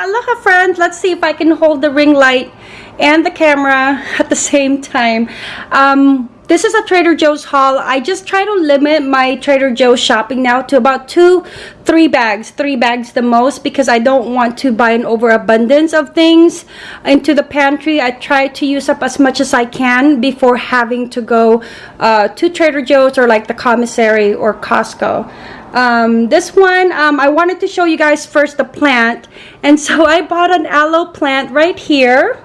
aloha friends let's see if I can hold the ring light and the camera at the same time. Um, this is a Trader Joe's haul. I just try to limit my Trader Joe's shopping now to about two three bags three bags the most because I don't want to buy an overabundance of things into the pantry. I try to use up as much as I can before having to go uh, to Trader Joe's or like the commissary or Costco um, this one um, I wanted to show you guys first the plant. And so I bought an aloe plant right here.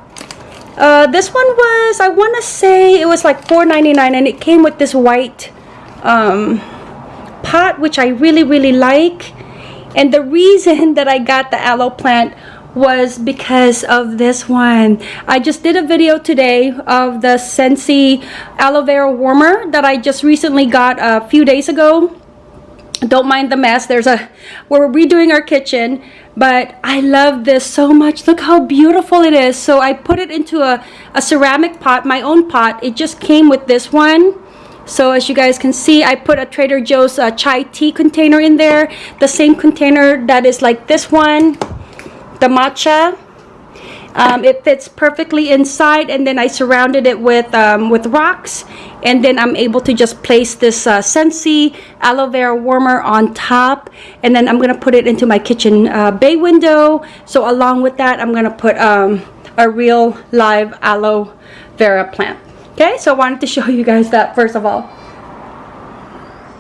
Uh, this one was I want to say it was like $4.99 and it came with this white um, pot which I really really like. And the reason that I got the aloe plant was because of this one. I just did a video today of the Scentsy aloe vera warmer that I just recently got a few days ago don't mind the mess. There's a we're redoing our kitchen but I love this so much. Look how beautiful it is. So I put it into a, a ceramic pot my own pot. It just came with this one. So as you guys can see I put a Trader Joe's uh, chai tea container in there. The same container that is like this one. The matcha um, it fits perfectly inside and then I surrounded it with um, with rocks and then I'm able to just place this uh, Scentsy aloe vera warmer on top and then I'm gonna put it into my kitchen uh, bay window. So along with that I'm gonna put um, a real live aloe vera plant. Okay so I wanted to show you guys that first of all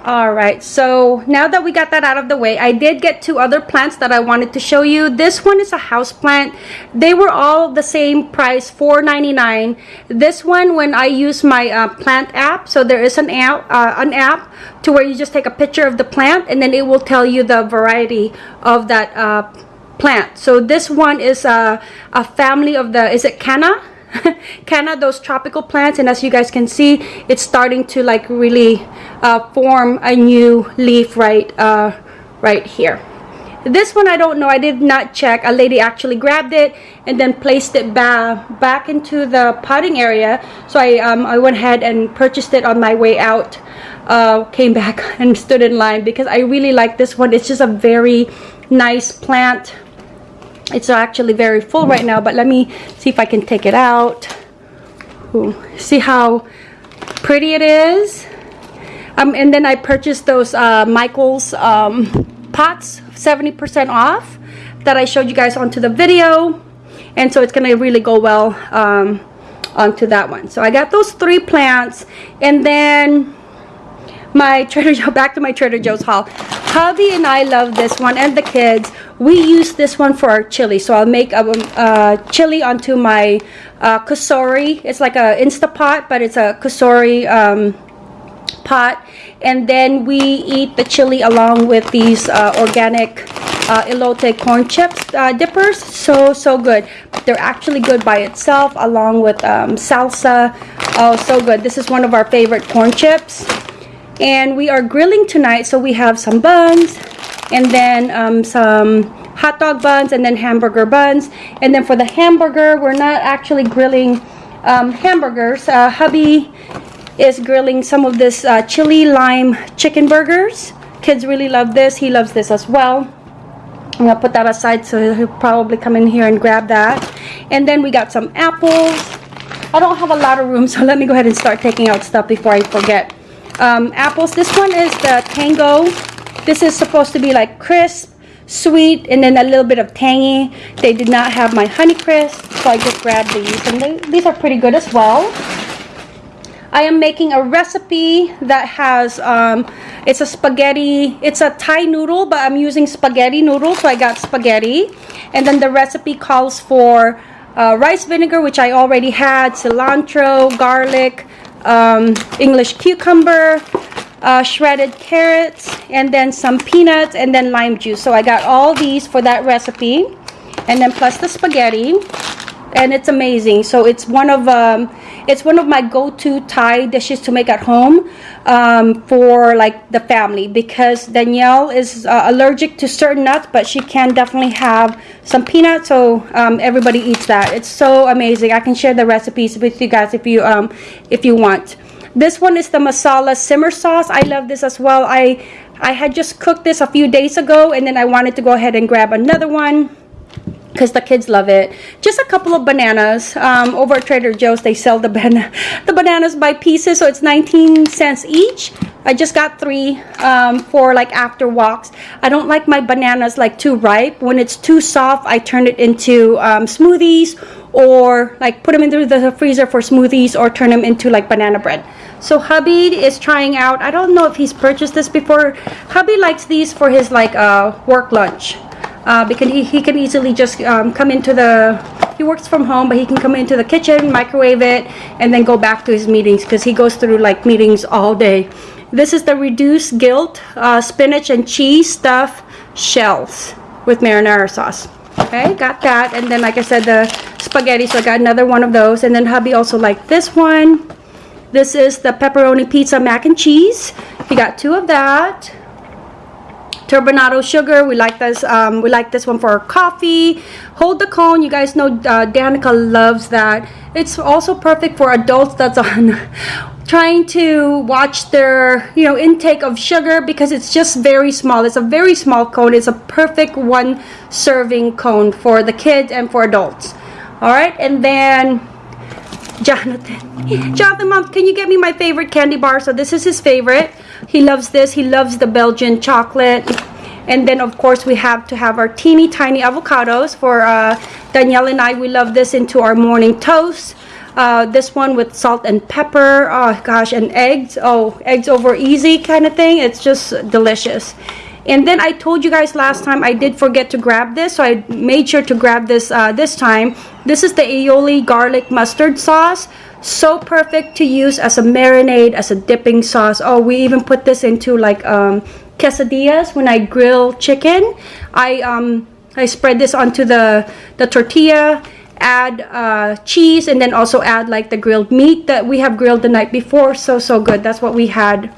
all right so now that we got that out of the way i did get two other plants that i wanted to show you. This one is a house plant. They were all the same price 4.99 this one when i use my uh, plant app so there is an app uh, an app to where you just take a picture of the plant and then it will tell you the variety of that uh, plant. So this one is a, a family of the is it canna Canna, those tropical plants, and as you guys can see, it's starting to like really uh, form a new leaf right, uh, right here. This one I don't know. I did not check. A lady actually grabbed it and then placed it ba back into the potting area. So I, um, I went ahead and purchased it on my way out. Uh, came back and stood in line because I really like this one. It's just a very nice plant it's actually very full right now but let me see if I can take it out. Ooh, see how pretty it is? Um, and then I purchased those uh, Michaels um, pots 70% off that I showed you guys onto the video. And so it's gonna really go well um, onto that one. So I got those three plants and then my Trader Joe back to my Trader Joe's haul hubby and I love this one and the kids. We use this one for our chili. So I'll make a, a chili onto my uh, Cosori. It's like a Instapot but it's a Cosori um, pot. And then we eat the chili along with these uh, organic uh, elote corn chips uh, dippers. So so good. They're actually good by itself along with um, salsa. Oh so good. This is one of our favorite corn chips and we are grilling tonight so we have some buns and then um, some hot dog buns and then hamburger buns. And then for the hamburger we're not actually grilling um, hamburgers. Uh, hubby is grilling some of this uh, chili lime chicken burgers. Kids really love this. He loves this as well. I'm gonna put that aside so he'll probably come in here and grab that. And then we got some apples. I don't have a lot of room so let me go ahead and start taking out stuff before I forget um, apples this one is the tango this is supposed to be like crisp, sweet, and then a little bit of tangy. They did not have my Honey Crisp, so I just grabbed these. And they, these are pretty good as well. I am making a recipe that has, um, it's a spaghetti, it's a Thai noodle, but I'm using spaghetti noodle, so I got spaghetti. And then the recipe calls for uh, rice vinegar, which I already had, cilantro, garlic, um, English cucumber, uh, shredded carrots and then some peanuts and then lime juice. So I got all these for that recipe and then plus the spaghetti and it's amazing. So it's one of um, it's one of my go-to Thai dishes to make at home um, for like the family because Danielle is uh, allergic to certain nuts but she can definitely have some peanuts so um, everybody eats that it's so amazing I can share the recipes with you guys if you um, if you want this one is the masala simmer sauce. I love this as well. I, I had just cooked this a few days ago and then I wanted to go ahead and grab another one. Because the kids love it. Just a couple of bananas. Um, over at Trader Joe's, they sell the, ban the bananas by pieces, so it's 19 cents each. I just got three um, for like after walks. I don't like my bananas like too ripe. When it's too soft, I turn it into um, smoothies or like put them into the freezer for smoothies or turn them into like banana bread. So hubby is trying out, I don't know if he's purchased this before. Hubby likes these for his like uh, work lunch uh, because he, he can easily just um, come into the he works from home but he can come into the kitchen microwave it and then go back to his meetings because he goes through like meetings all day. This is the reduced guilt uh, spinach and cheese stuff shells with marinara sauce. Okay got that and then like I said the spaghetti so I got another one of those and then hubby also liked this one. This is the pepperoni pizza mac and cheese. He got two of that turbinado sugar. We like this um, we like this one for our coffee. Hold the cone. You guys know uh, Danica loves that. It's also perfect for adults that's on trying to watch their you know intake of sugar because it's just very small. It's a very small cone. It's a perfect one serving cone for the kids and for adults. All right and then Jonathan. Jonathan mom can you get me my favorite candy bar? So this is his favorite he loves this. He loves the Belgian chocolate. And then, of course, we have to have our teeny tiny avocados for uh, Danielle and I. We love this into our morning toast. Uh, this one with salt and pepper. Oh, gosh, and eggs. Oh, eggs over easy kind of thing. It's just delicious. And then I told you guys last time I did forget to grab this, so I made sure to grab this uh, this time. This is the aioli garlic mustard sauce. So perfect to use as a marinade as a dipping sauce. Oh we even put this into like um, quesadillas when I grill chicken. I um, I spread this onto the the tortilla add uh, cheese and then also add like the grilled meat that we have grilled the night before. So so good. That's what we had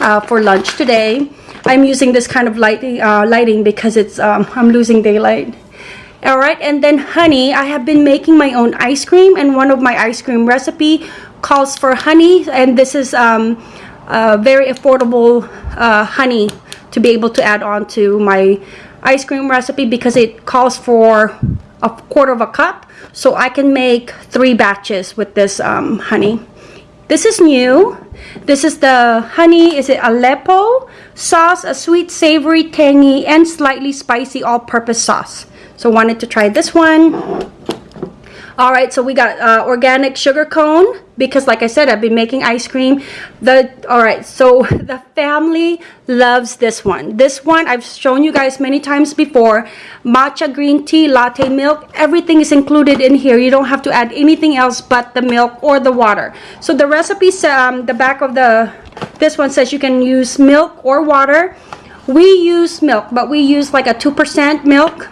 uh, for lunch today I'm using this kind of lighting uh, lighting because it's um, I'm losing daylight. All right and then honey i have been making my own ice cream and one of my ice cream recipe calls for honey and this is um, very affordable uh, honey to be able to add on to my ice cream recipe because it calls for a quarter of a cup. So I can make three batches with this um, honey. This is new. This is the honey is it Aleppo sauce a sweet savory tangy and slightly spicy all-purpose sauce so wanted to try this one. All right, so we got uh, organic sugar cone because like I said, I've been making ice cream. The All right, so the family loves this one. This one I've shown you guys many times before. Matcha green tea, latte milk, everything is included in here. You don't have to add anything else but the milk or the water. So the recipe, um, the back of the, this one says you can use milk or water. We use milk, but we use like a 2% milk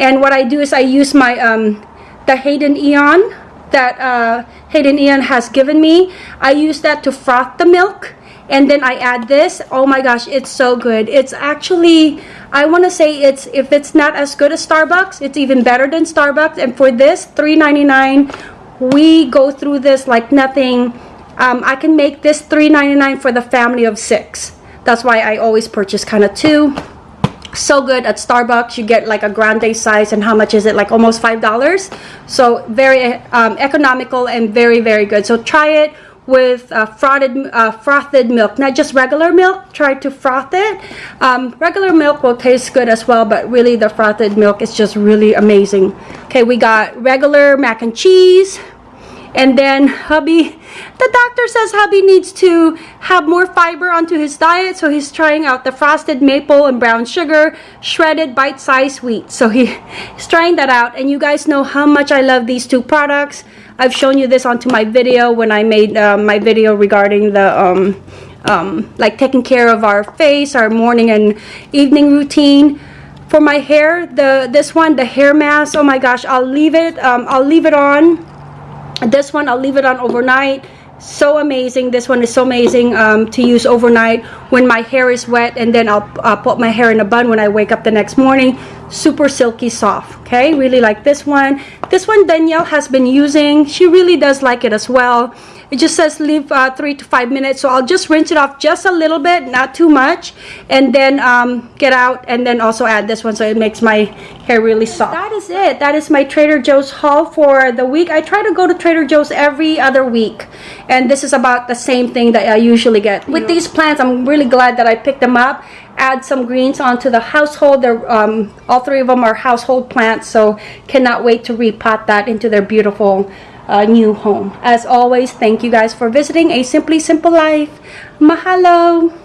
and what I do is I use my um, the Hayden Eon that uh, Hayden Eon has given me. I use that to froth the milk and then I add this. Oh my gosh, it's so good. It's actually, I want to say it's if it's not as good as Starbucks, it's even better than Starbucks. And for this, $3.99, we go through this like nothing. Um, I can make this $3.99 for the family of six. That's why I always purchase kind of two. So good at Starbucks you get like a grande size and how much is it? Like almost five dollars. So very um, economical and very very good. So try it with uh, frothed uh, frothed milk. Not just regular milk try to froth it. Um, regular milk will taste good as well but really the frothed milk is just really amazing. Okay we got regular mac and cheese and then hubby the doctor says hubby needs to have more fiber onto his diet so he's trying out the frosted maple and brown sugar shredded bite-sized wheat. So he, he's trying that out and you guys know how much i love these two products. I've shown you this onto my video when i made uh, my video regarding the um, um, like taking care of our face our morning and evening routine. For my hair the this one the hair mask oh my gosh i'll leave it um, i'll leave it on this one i'll leave it on overnight. So amazing. This one is so amazing um, to use overnight when my hair is wet and then I'll uh, put my hair in a bun when I wake up the next morning super silky soft okay really like this one this one Danielle has been using she really does like it as well it just says leave uh, three to five minutes. So I'll just rinse it off just a little bit, not too much, and then um, get out and then also add this one so it makes my hair really soft. That is it. That is my Trader Joe's haul for the week. I try to go to Trader Joe's every other week, and this is about the same thing that I usually get. With these plants, I'm really glad that I picked them up. Add some greens onto the household. They're, um, all three of them are household plants, so cannot wait to repot that into their beautiful uh, new home. As always, thank you guys for visiting A Simply Simple Life. Mahalo!